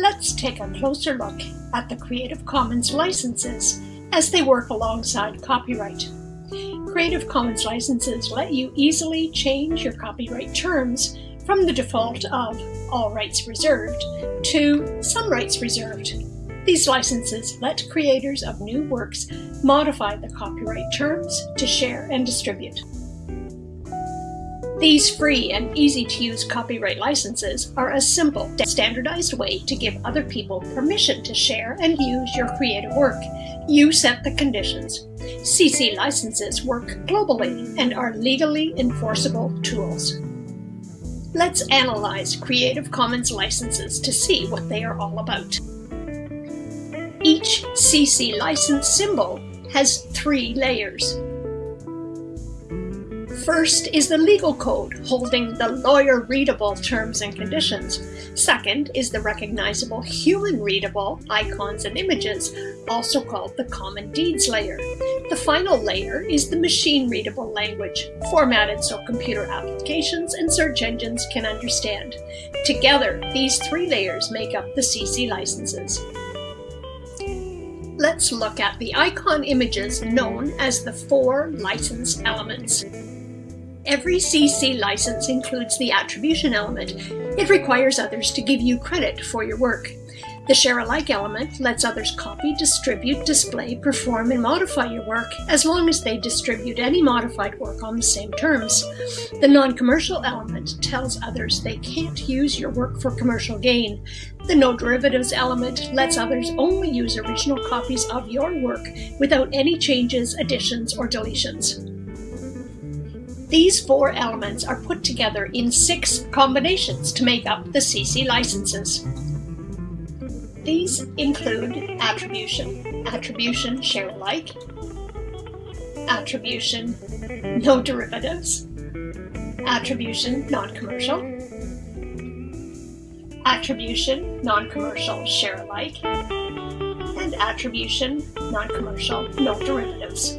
Let's take a closer look at the Creative Commons licenses as they work alongside copyright. Creative Commons licenses let you easily change your copyright terms from the default of all rights reserved to some rights reserved. These licenses let creators of new works modify the copyright terms to share and distribute. These free and easy-to-use copyright licenses are a simple, standardized way to give other people permission to share and use your creative work. You set the conditions. CC licenses work globally and are legally enforceable tools. Let's analyze Creative Commons licenses to see what they are all about. Each CC license symbol has three layers. First is the legal code holding the lawyer-readable terms and conditions. Second is the recognizable human-readable icons and images, also called the common deeds layer. The final layer is the machine-readable language, formatted so computer applications and search engines can understand. Together, these three layers make up the CC licenses. Let's look at the icon images known as the four license elements. Every CC license includes the attribution element. It requires others to give you credit for your work. The share alike element lets others copy, distribute, display, perform, and modify your work as long as they distribute any modified work on the same terms. The non-commercial element tells others they can't use your work for commercial gain. The no derivatives element lets others only use original copies of your work without any changes, additions, or deletions. These four elements are put together in six combinations to make up the CC licenses. These include attribution, attribution share alike, attribution no derivatives, attribution non-commercial, attribution non-commercial share alike, and attribution non-commercial no derivatives.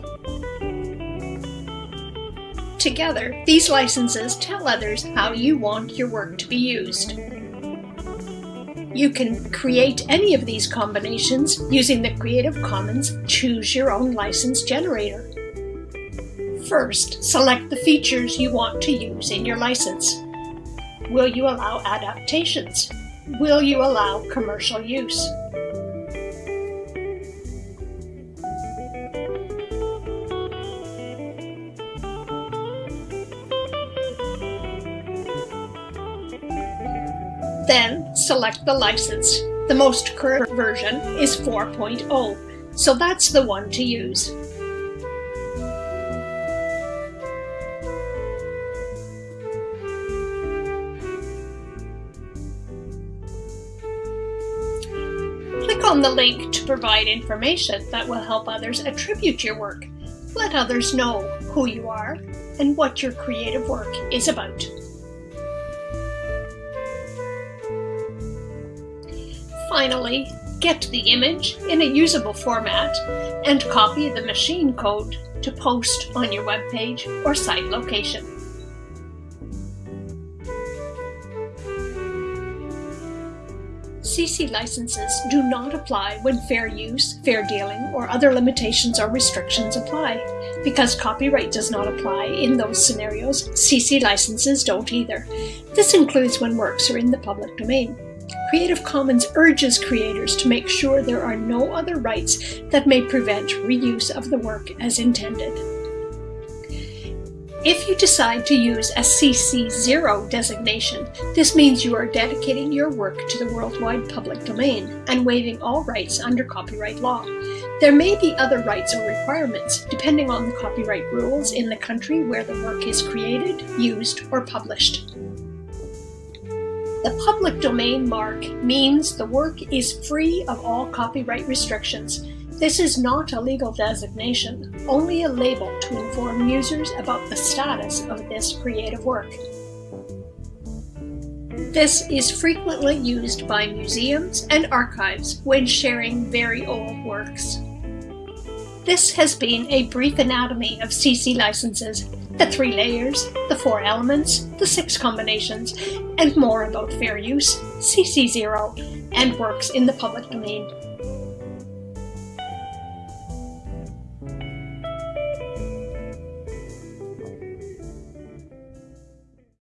Together, these licenses tell others how you want your work to be used. You can create any of these combinations using the Creative Commons Choose Your Own License generator. First, select the features you want to use in your license. Will you allow adaptations? Will you allow commercial use? Then select the license. The most current version is 4.0, so that's the one to use. Click on the link to provide information that will help others attribute your work. Let others know who you are and what your creative work is about. Finally, get the image in a usable format and copy the machine code to post on your web page or site location. CC licenses do not apply when fair use, fair dealing, or other limitations or restrictions apply. Because copyright does not apply in those scenarios, CC licenses don't either. This includes when works are in the public domain. Creative Commons urges creators to make sure there are no other rights that may prevent reuse of the work as intended. If you decide to use a CC0 designation, this means you are dedicating your work to the worldwide public domain and waiving all rights under copyright law. There may be other rights or requirements, depending on the copyright rules in the country where the work is created, used, or published. The public domain mark means the work is free of all copyright restrictions. This is not a legal designation, only a label to inform users about the status of this creative work. This is frequently used by museums and archives when sharing very old works. This has been a brief anatomy of CC licenses the three layers, the four elements, the six combinations, and more about fair use, CC0, and works in the public domain.